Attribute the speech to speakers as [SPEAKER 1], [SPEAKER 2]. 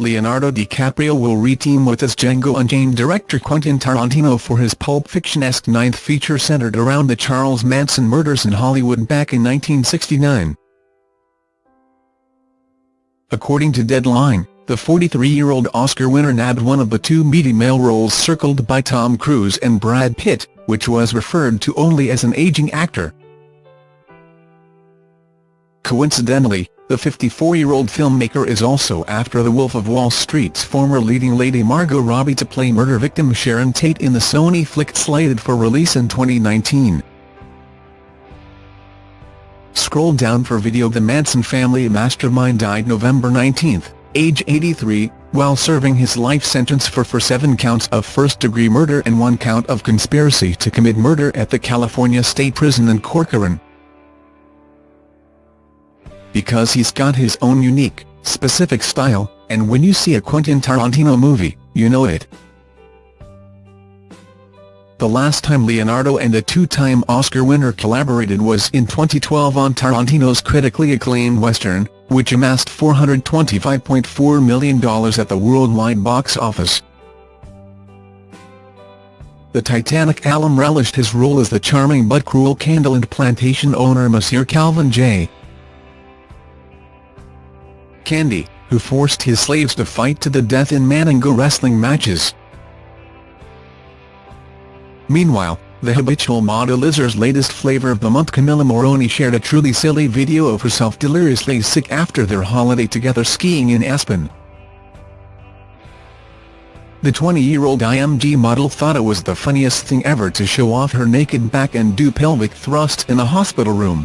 [SPEAKER 1] Leonardo DiCaprio will re-team with his Django Unchained director Quentin Tarantino for his Pulp Fiction-esque ninth feature centered around the Charles Manson murders in Hollywood back in 1969. According to Deadline, the 43-year-old Oscar winner nabbed one of the two meaty male roles circled by Tom Cruise and Brad Pitt, which was referred to only as an aging actor. Coincidentally, the 54-year-old filmmaker is also after The Wolf of Wall Street's former leading lady Margot Robbie to play murder victim Sharon Tate in the Sony flick slated for release in 2019. Scroll down for video The Manson family mastermind died November 19, age 83, while serving his life sentence for for seven counts of first-degree murder and one count of conspiracy to commit murder at the California State Prison in Corcoran because he's got his own unique, specific style, and when you see a Quentin Tarantino movie, you know it. The last time Leonardo and the two-time Oscar winner collaborated was in 2012 on Tarantino's critically acclaimed Western, which amassed $425.4 million at the worldwide box office. The Titanic alum relished his role as the charming but cruel Candyland plantation owner Monsieur Calvin J. Candie, who forced his slaves to fight to the death in Mandingo wrestling matches. Meanwhile, the habitual model Lizzo's latest flavour of the month Camila Morrone shared a truly silly video of herself deliriously sick after their holiday together skiing in Aspen. The 20-year-old IMG model thought it was the funniest thing ever to show off her naked back and do pelvic thrusts in a hospital room.